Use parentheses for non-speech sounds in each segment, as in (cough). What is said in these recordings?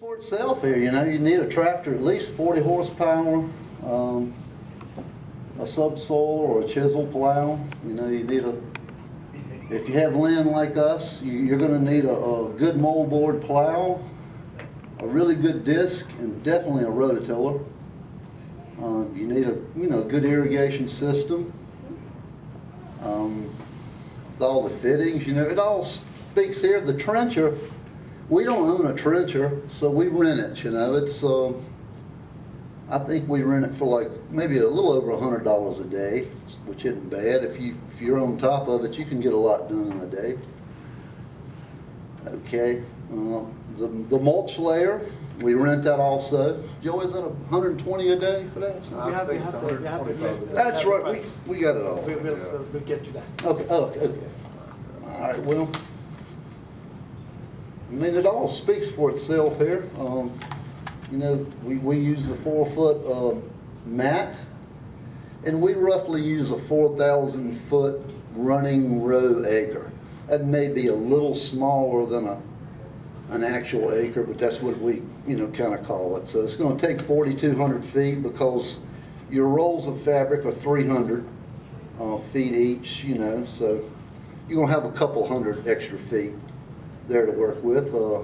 for itself here, you know, you need a tractor at least forty horsepower, um, a subsoil or a chisel plow, you know, you need a, if you have land like us, you, you're gonna need a, a good moldboard plow, a really good disc, and definitely a rototiller. Um, you need a, you know, good irrigation system. Um, all the fittings, you know, it all speaks here, the trencher, we don't own a trencher, so we rent it, you know, it's, um, I think we rent it for like, maybe a little over a hundred dollars a day, which isn't bad. If you, if you're on top of it, you can get a lot done in a day. Okay, uh, the, the mulch layer, we rent that also. Joe, is that a hundred and twenty a day for that? You have, you have to, you have to. That's right, we, we got it all. We, we'll, we'll, we'll get to that. Okay, oh, okay, okay. All right, well, I mean, it all speaks for itself here. Um, you know, we, we use the four-foot, um, mat, and we roughly use a four thousand foot running row acre. That may be a little smaller than a, an actual acre, but that's what we, you know, kind of call it. So it's gonna take forty-two hundred feet because your rolls of fabric are three hundred, uh, feet each, you know, so you're gonna have a couple hundred extra feet there to work with. Uh,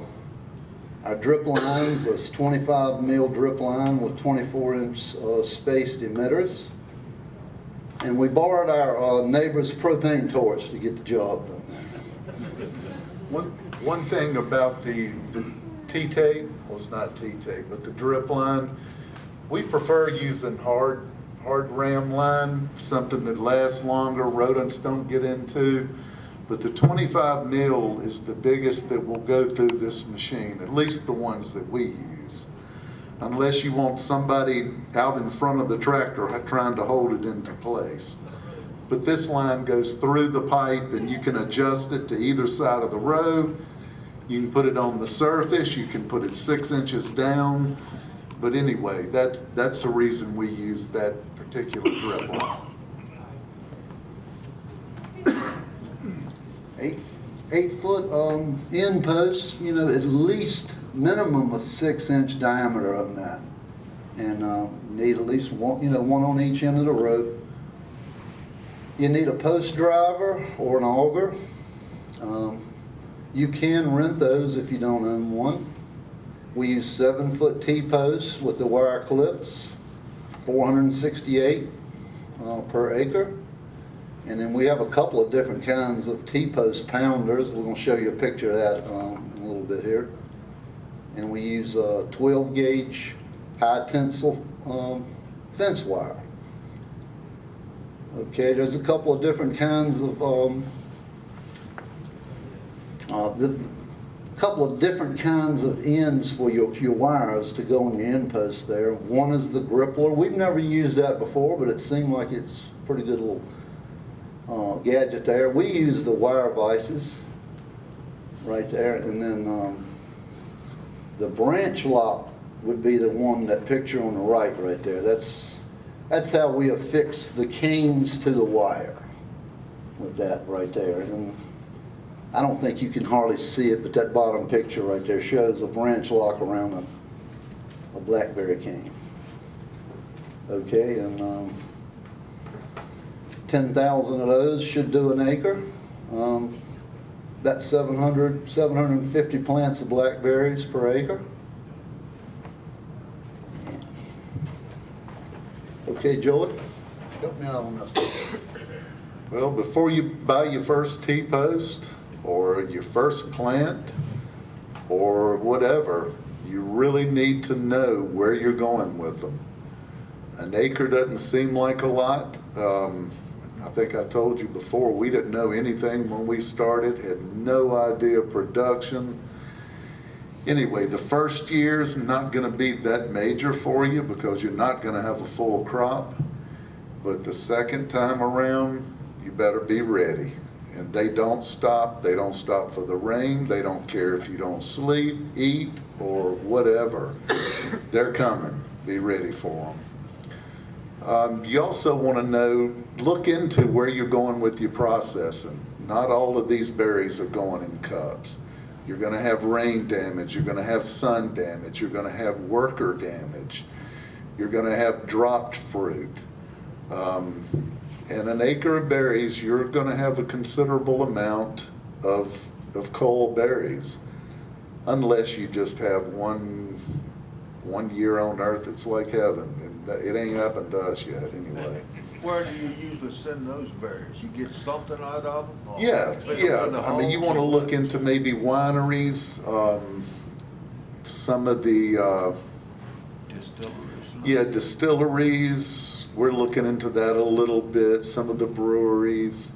Our drip lines is twenty-five mil drip line with twenty-four inch uh, spaced emitters. And we borrowed our uh, neighbor's propane torch to get the job done. One, one thing about the, the T-tape, well, it's not T-tape, but the drip line, we prefer using hard, hard ram line, something that lasts longer, rodents don't get into. But the twenty-five mil is the biggest that will go through this machine, at least the ones that we use. Unless you want somebody out in front of the tractor trying to hold it into place. But this line goes through the pipe and you can adjust it to either side of the road. You can put it on the surface, you can put it six inches down. But anyway, that, that's the reason we use that particular drip line. Eight, eight foot, um, end posts, you know, at least minimum of six inch diameter of that. And, uh, need at least one, you know, one on each end of the rope. You need a post driver or an auger. Um, you can rent those if you don't own one. We use seven foot T-posts with the wire clips, four hundred and sixty-eight, uh, per acre. And then we have a couple of different kinds of T-post pounders. We're gonna show you a picture of that, um, in a little bit here. And we use, uh, twelve gauge high tensile, um, fence wire. Okay, there's a couple of different kinds of, um, uh, the, couple of different kinds of ends for your, your wires to go on your end post there. One is the grippler. We've never used that before, but it seemed like it's pretty good little uh, gadget there. We use the wire vices right there, and then um, the branch lock would be the one, that picture on the right right there. That's, that's how we affix the canes to the wire with that right there. And I don't think you can hardly see it, but that bottom picture right there shows a branch lock around a, a blackberry cane. Okay, and um, 10,000 of those should do an acre. Um, That's 700, 750 plants of blackberries per acre. Okay, Joey, help me out on this. Well, before you buy your first T-post or your first plant or whatever, you really need to know where you're going with them. An acre doesn't seem like a lot. Um, I think I told you before, we didn't know anything when we started, had no idea of production. Anyway, the first year's not gonna be that major for you because you're not gonna have a full crop. But the second time around, you better be ready. And they don't stop, they don't stop for the rain, they don't care if you don't sleep, eat, or whatever. They're coming, be ready for them. Um, you also want to know, look into where you're going with your processing. Not all of these berries are going in cups. You're gonna have rain damage, you're gonna have sun damage, you're gonna have worker damage, you're gonna have dropped fruit. Um, And an acre of berries, you're gonna have a considerable amount of, of cull berries. Unless you just have one, one year on earth that's like heaven, it ain't happened to us yet, anyway. Where do you usually send those berries? You get something out of them? or Yeah, take 'em to yeah, the I mean, you homes wanna look into maybe wineries, um, some of the, uh, Distilleries. yeah, distilleries, we're looking into that a little bit, some of the breweries,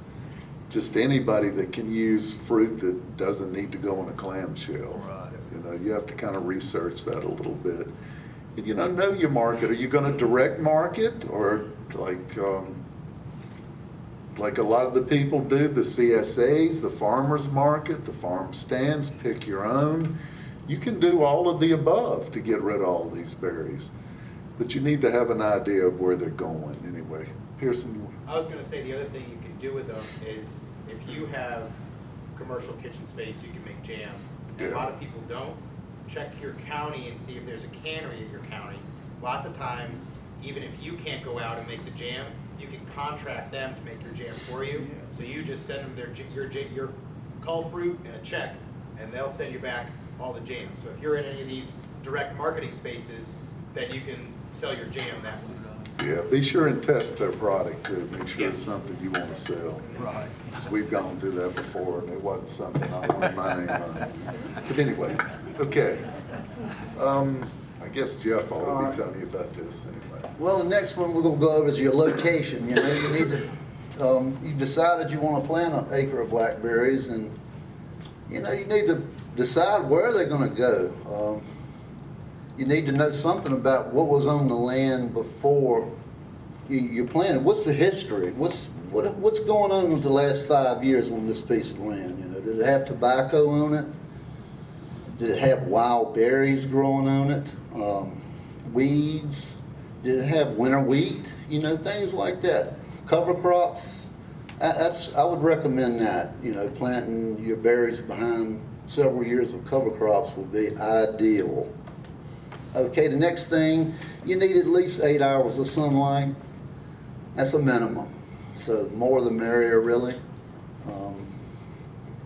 just anybody that can use fruit that doesn't need to go in a clamshell. Right. You know, you have to kind of research that a little bit. You know, know your market. Are you gonna direct market or like, um, like a lot of the people do, the CSAs, the farmer's market, the farm stands, pick your own. You can do all of the above to get rid of all these berries. But you need to have an idea of where they're going anyway. Pearson, I was gonna say, the other thing you can do with them is, if you have commercial kitchen space, you can make jam. And a lot of people don't, check your county and see if there's a cannery at your county. Lots of times, even if you can't go out and make the jam, you can contract them to make your jam for you. So you just send them their, your, j- your cull fruit and a check, and they'll send you back all the jam. So if you're in any of these direct marketing spaces, then you can sell your jam that way. Yeah, be sure and test their product too. Make sure it's Yes. something you wanna sell. Right. 'Cause We've gone through that before, and it wasn't something I wanted my name on. But anyway, okay. Um, I guess Jeff ought to be telling you about this anyway. Well, the next one we're gonna go over is your location, you know, you need to, um, you decided you wanna plant an acre of blackberries and, you know, you need to decide where they're gonna go. Um, You need to know something about what was on the land before you, you planted. What's the history? What's, what, what's going on with the last five years on this piece of land, you know? Did it have tobacco on it? Did it have wild berries growing on it? Um, weeds? Did it have winter wheat? You know, things like that. Cover crops. I- That's, I would recommend that, you know, planting your berries behind several years of cover crops would be ideal. Okay, the next thing, you need at least eight hours of sunlight. That's a minimum. So more the merrier, really. Um,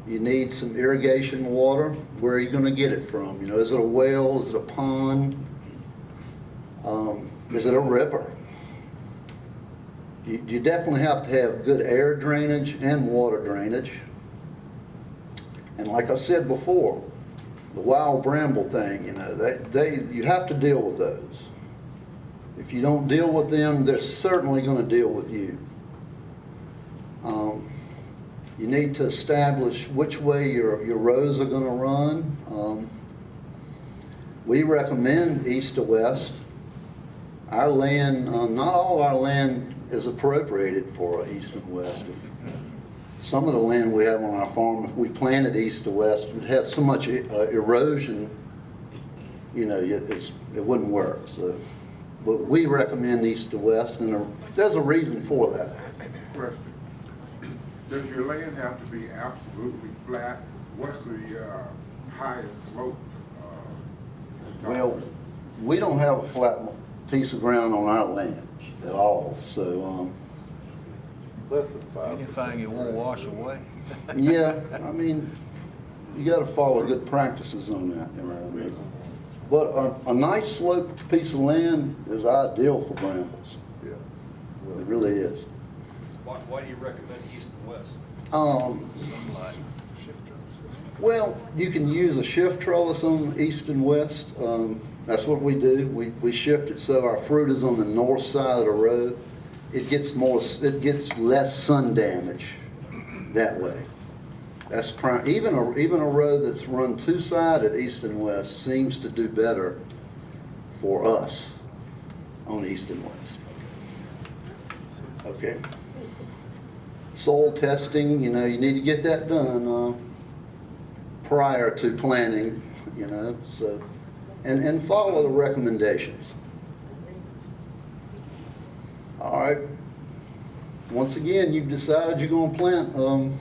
you need some irrigation water. Where are you gonna get it from? You know, is it a well, is it a pond? Um, is it a river? You, you definitely have to have good air drainage and water drainage. And like I said before, the wild bramble thing, you know, they, they, you have to deal with those. If you don't deal with them, they're certainly gonna deal with you. Um, you need to establish which way your, your rows are gonna run. Um, We recommend east to west. Our land, uh, not all our land is appropriated for east and west. Some of the land we have on our farm, if we planted east to west, would have so much uh, erosion, you know, it- it's, it wouldn't work, so. But we recommend east to west, and there- there's a reason for that. Question. Does your land have to be absolutely flat? What's the uh, highest slope? uh, Well, we don't have a flat piece of ground on our land at all, so, um, Less than five. Anything it won't wash away? (laughs) yeah, I mean, you gotta follow good practices on that, you know. But a, a nice sloped piece of land is ideal for brambles. Yeah. It really is. Why, why do you recommend east and west? Um, well, you can use a shift trellis on east and west. Um, that's what we do. We, we shift it so our fruit is on the north side of the road. It gets more, it gets less sun damage that way. That's prime, even a, even a road that's run two-sided east and west seems to do better for us on east and west. Okay. Soil testing, you know, you need to get that done, uh, prior to planting, you know, so, and, and follow the recommendations. All right. Once again, you've decided you're gonna plant, um,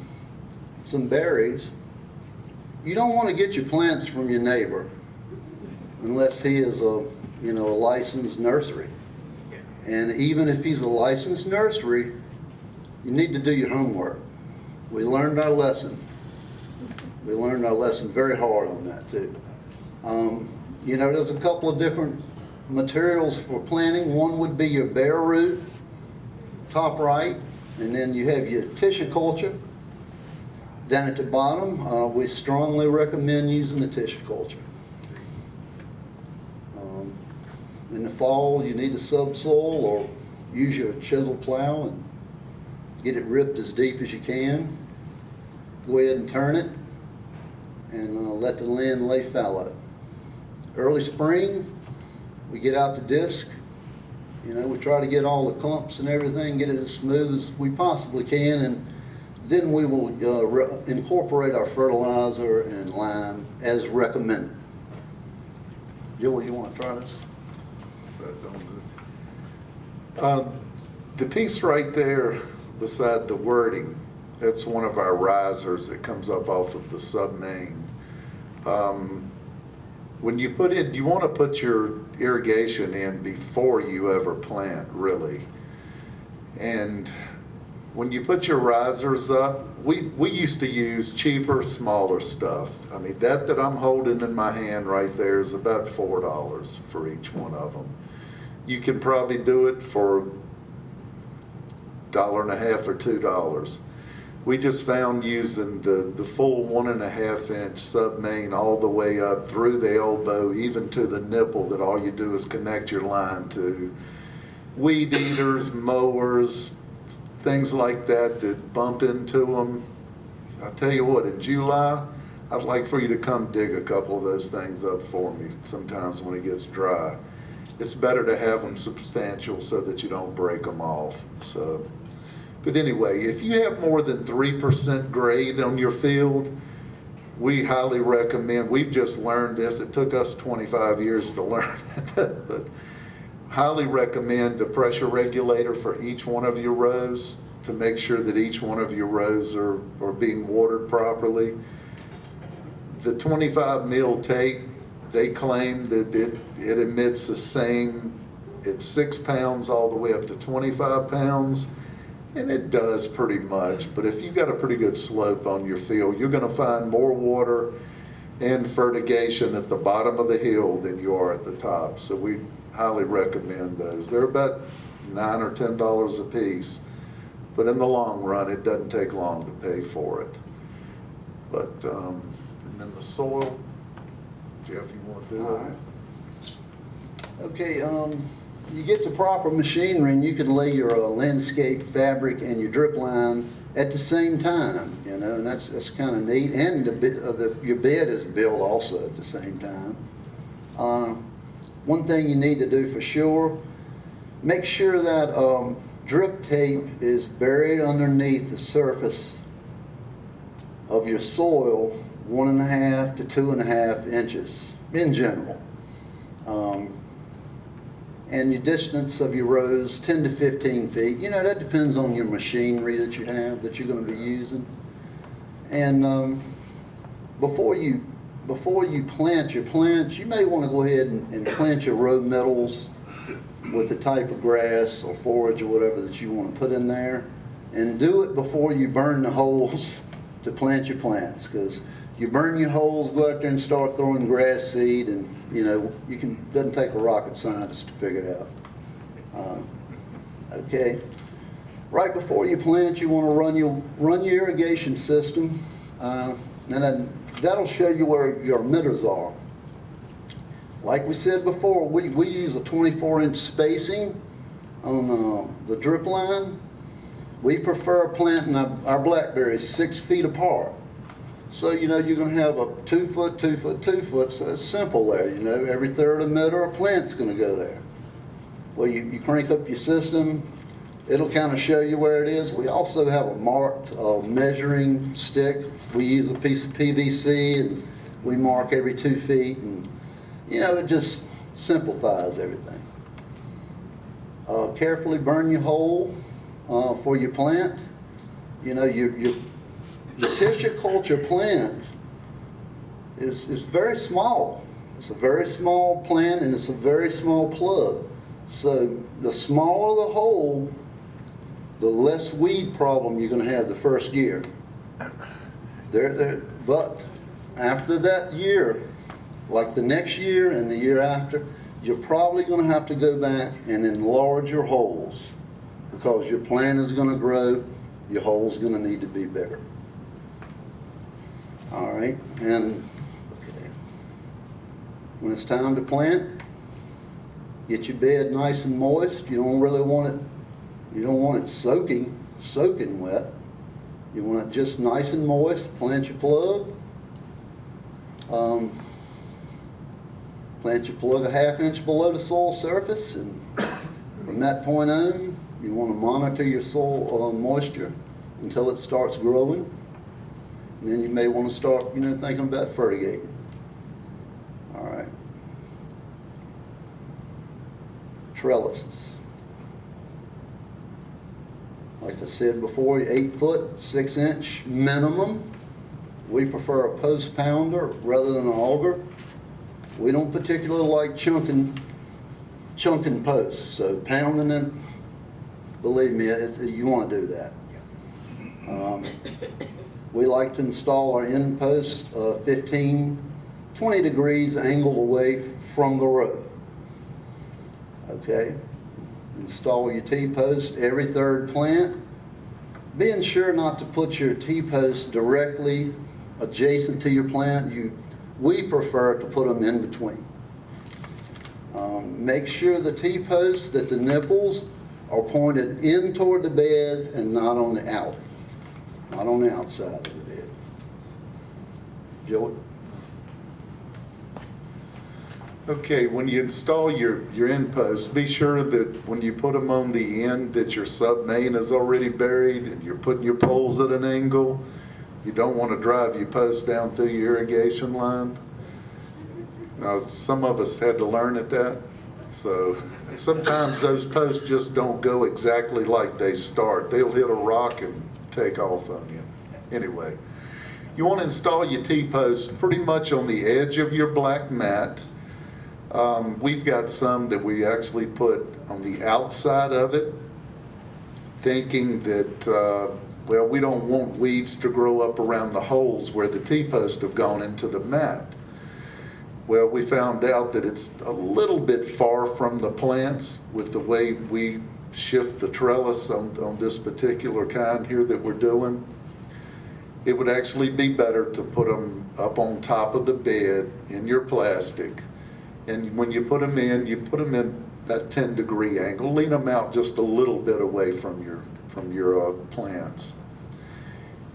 some berries. you don't want to get your plants from your neighbor unless he is a, you know, a licensed nursery. And even if he's a licensed nursery, you need to do your homework. We learned our lesson. We learned our lesson very hard on that too. Um, you know, there's a couple of different materials for planting. One would be your bare root, top right, and then you have your tissue culture. Down at the bottom, uh, we strongly recommend using the tissue culture. Um, In the fall, you need a subsoil or use your chisel plow and get it ripped as deep as you can. Go ahead and turn it and uh, let the land lay fallow. Early spring, we get out the disc. You know, we try to get all the clumps and everything, get it as smooth as we possibly can, and then we will uh, re- incorporate our fertilizer and lime as recommended. Joel, you want to try this? So don't do- Uh, The piece right there beside the wording, that's one of our risers that comes up off of the sub-main. Um, When you put in, you want to put your irrigation in before you ever plant, really. And when you put your risers up, we, we used to use cheaper, smaller stuff. I mean, that that I'm holding in my hand right there is about four dollars for each one of them. You can probably do it for dollar and a half or two dollars. We just found using the, the full one and a half inch sub-main all the way up through the elbow, even to the nipple, that all you do is connect your line to weed eaters, mowers, things like that that bump into them. I'll tell you what, in July, I'd like for you to come dig a couple of those things up for me sometimes when it gets dry. It's better to have them substantial so that you don't break them off, so. But anyway, if you have more than three percent grade on your field, we highly recommend, we've just learned this, it took us twenty-five years to (laughs) learn it, but highly recommend a pressure regulator for each one of your rows to make sure that each one of your rows are, are being watered properly. The 25 mil tape, they claim that it, it emits the same, it's six pounds all the way up to 25 pounds. And it does pretty much, but if you've got a pretty good slope on your field, you're gonna find more water and fertigation at the bottom of the hill than you are at the top. So we highly recommend those. They're about nine or ten dollars a piece, but in the long run, it doesn't take long to pay for it. But, um, and then the soil, Jeff, you wanna do All it? right. Okay, um, you get the proper machinery and you can lay your uh, landscape fabric and your drip line at the same time, you know, and that's, that's kind of neat. And the, uh, the, your bed is built also at the same time. Uh, one thing you need to do for sure, make sure that, um, drip tape is buried underneath the surface of your soil, one and a half to two and a half inches in general. Um, and your distance of your rows, 10 to 15 feet. You know, that depends on your machinery that you have, that you're going to be using. And um, before you before you plant your plants, you may want to go ahead and, and plant your row middles with the type of grass or forage or whatever that you want to put in there. And do it before you burn the (laughs) holes to plant your plants. Because you burn your holes, go out there and start throwing grass seed, and you know, you can, doesn't take a rocket scientist to figure it out. Uh, Okay. Right before you plant, you want to run your, run your irrigation system. Uh, and then that'll show you where your emitters are. Like we said before, we, we use a 24 inch spacing on uh, the drip line. We prefer planting our, our blackberries six feet apart. So, you know, you're gonna have a two foot, two foot, two foot, so it's simple there, you know, every third emitter, a plant's gonna go there. Well, you, you crank up your system, it'll kind of show you where it is. We also have a marked, uh, measuring stick. We use a piece of PVC and we mark every two feet and, you know, it just simplifies everything. Uh, carefully burn your hole, uh, for your plant. You know, your, your, your tissue culture plant is, is very small. It's a very small plant and it's a very small plug. So the smaller the hole, the less weed problem you're gonna have the first year. There, but after that year, like the next year and the year after, you're probably gonna have to go back and enlarge your holes because your plant is gonna grow, your hole's gonna need to be bigger. All right, and when it's time to plant, get your bed nice and moist. You don't really want it, you don't want it soaking, soaking wet. You want it just nice and moist, plant your plug. Um, Plant your plug a half inch below the soil surface and from that point on, you want to monitor your soil uh, moisture until it starts growing. And then you may want to start, you know, thinking about fertigating. All right. Trellises. Like I said before, eight foot, six inch minimum. We prefer a post pounder rather than an auger. We don't particularly like chunking, chunking posts, so pounding it, believe me, it, you want to do that. Um, We like to install our end post uh, 15, 20 degrees angled away from the road. Okay? Install your T-post every third plant. Being sure not to put your T-post directly adjacent to your plant, you, we prefer to put them in between. Um, Make sure the T-posts, that the nipples are pointed in toward the bed and not on the out, not on the outside of the bed. Joey? Okay, when you install your, your end posts, be sure that when you put them on the end, that your sub main is already buried and you're putting your poles at an angle. You don't want to drive your post down through your irrigation line. Now, some of us had to learn at that, so sometimes those posts just don't go exactly like they start. They'll hit a rock and take off on you. Anyway, you want to install your T-post pretty much on the edge of your black mat. Um, We've got some that we actually put on the outside of it, thinking that, uh, well, we don't want weeds to grow up around the holes where the T-posts have gone into the mat. Well, we found out that it's a little bit far from the plants with the way we shift the trellis on, on this particular kind here that we're doing. It would actually be better to put them up on top of the bed in your plastic. And when you put them in, you put them in that 10 degree angle, lean them out just a little bit away from your, from your uh, plants.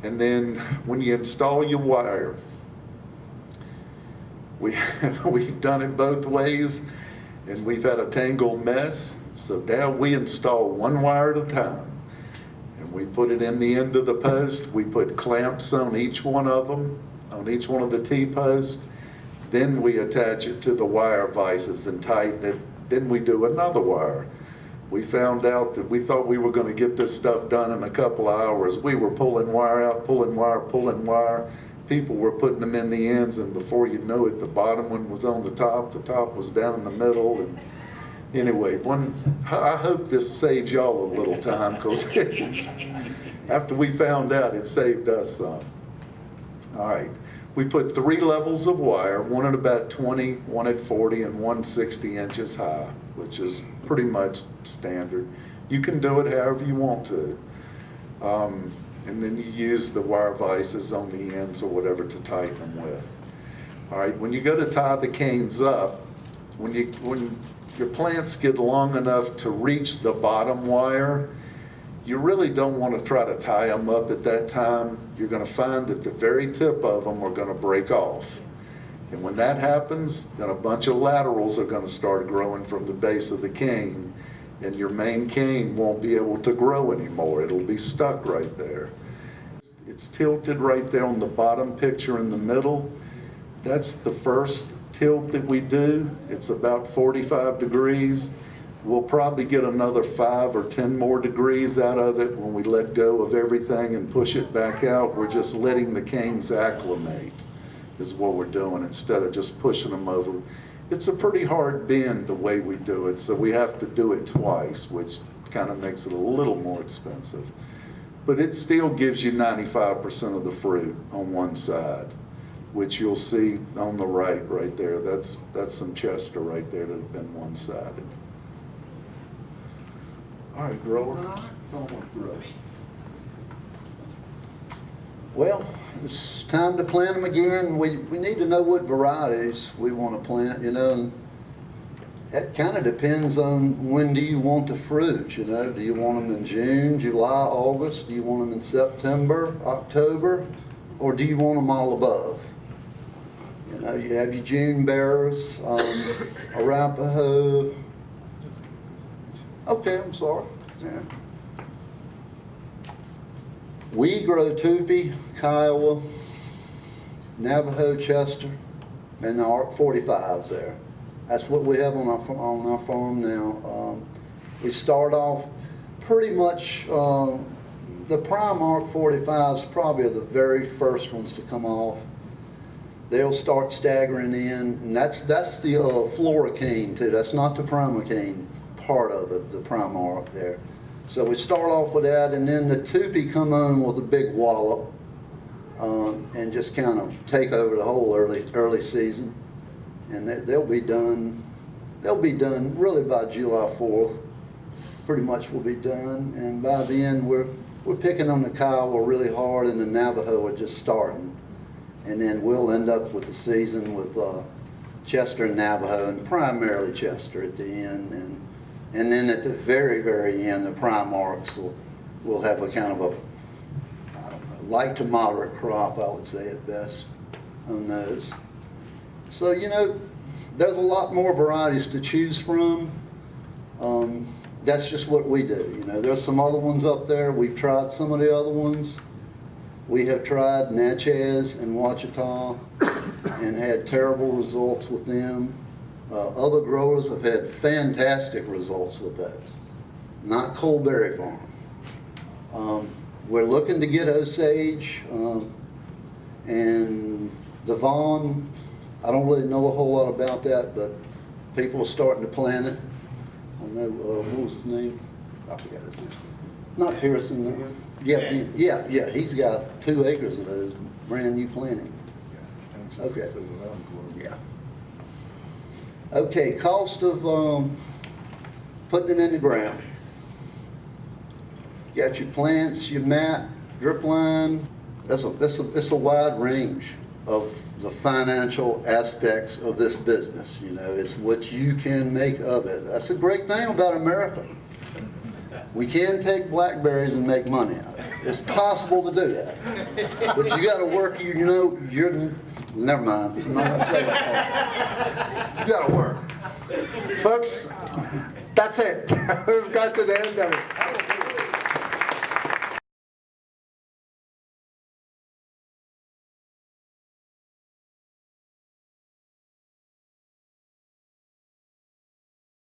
And then when you install your wire, we, (laughs) we've done it both ways and we've had a tangled mess. So now we install one wire at a time. And we put it in the end of the post. We put clamps on each one of them, on each one of the T-posts. Then we attach it to the wire vices and tighten it. Then we do another wire. We found out that we thought we were going to get this stuff done in a couple of hours. We were pulling wire out, pulling wire, pulling wire. People were putting them in the ends, and before you know it, the bottom one was on the top, the top was down in the middle, and anyway, one, I hope this saves y'all a little time, because (laughs) after we found out, it saved us some. All right, we put three levels of wire, one at about 20, one at 40, and one 60 inches high, which is pretty much standard. You can do it however you want to. Um, and then you use the wire vices on the ends or whatever to tighten them with. All right, when you go to tie the canes up, when you, when your plants get long enough to reach the bottom wire, you really don't want to try to tie them up at that time. You're going to find that the very tip of them are going to break off. And when that happens, then a bunch of laterals are going to start growing from the base of the cane, and your main cane won't be able to grow anymore. It'll be stuck right there. It's tilted right there on the bottom picture in the middle. That's the first tilt that we do. It's about 45 degrees. We'll probably get another five or 10 more degrees out of it when we let go of everything and push it back out. We're just letting the canes acclimate. is what we're doing, instead of just pushing them over. It's a pretty hard bend the way we do it, so we have to do it twice, which kind of makes it a little more expensive. But it still gives you ninety-five percent of the fruit on one side, which you'll see on the right, right there. That's, that's some Chester right there that have been one-sided. All right, grower. Don't want to grow. Well, it's time to plant them again. We, we need to know what varieties we want to plant, you know. and That kind of depends on when do you want the fruit, you know. Do you want them in June, July, August? Do you want them in September, October? Or do you want them all above? You you have Eugene June bearers, um, Arapaho. Okay, I'm sorry. Yeah. We grow Tupy, Kiowa, Navajo, Chester, and the ARC 45s there. That's what we have on our, on our farm now. Um, We start off pretty much, um, the Prime-Ark 45s probably are the very first ones to come off. They'll start staggering in, and that's, that's the uh, floricane too. That's not the primocane part of it, the prime up there. So we start off with that, and then the Tupy come on with a big wallop, um, and just kind of take over the whole early, early season. And they, they'll be done, they'll be done really by July fourth, pretty much will be done. And by then, we're, we're picking on the Kiowa really hard, and the Navajo are just starting. And then we'll end up with the season with, uh, Chester and Navajo, and primarily Chester at the end, and, and then at the very, very end, the Prime-Arks will, will have a kind of a light to moderate crop, I would say at best, on those. So, you know, there's a lot more varieties to choose from. Um, that's just what we do, you know. There's some other ones up there, we've tried some of the other ones. We have tried Natchez and Ouachita and had terrible results with them. Uh, other growers have had fantastic results with those. Not Coleberry Farm. Um, we're looking to get Osage, um, and Devon, I don't really know a whole lot about that, but people are starting to plant it. I know, uh, what was his name? I forgot his name. Not Harrison. uh, yeah, Ben. yeah, yeah, he's got two acres of those, brand new planting. Okay. Yeah. Okay, cost of, um, putting it in the ground. You Got your plants, your mat, drip line, that's a, that's a, that's a wide range of the financial aspects of this business, you know, it's what you can make of it. That's a great thing about America. We can take blackberries and make money out of it. It's possible to do that. But you gotta work, you know, you're, never mind. I'm not gonna say that part. You gotta work. Folks, that's it. (laughs) We've got to the end of it.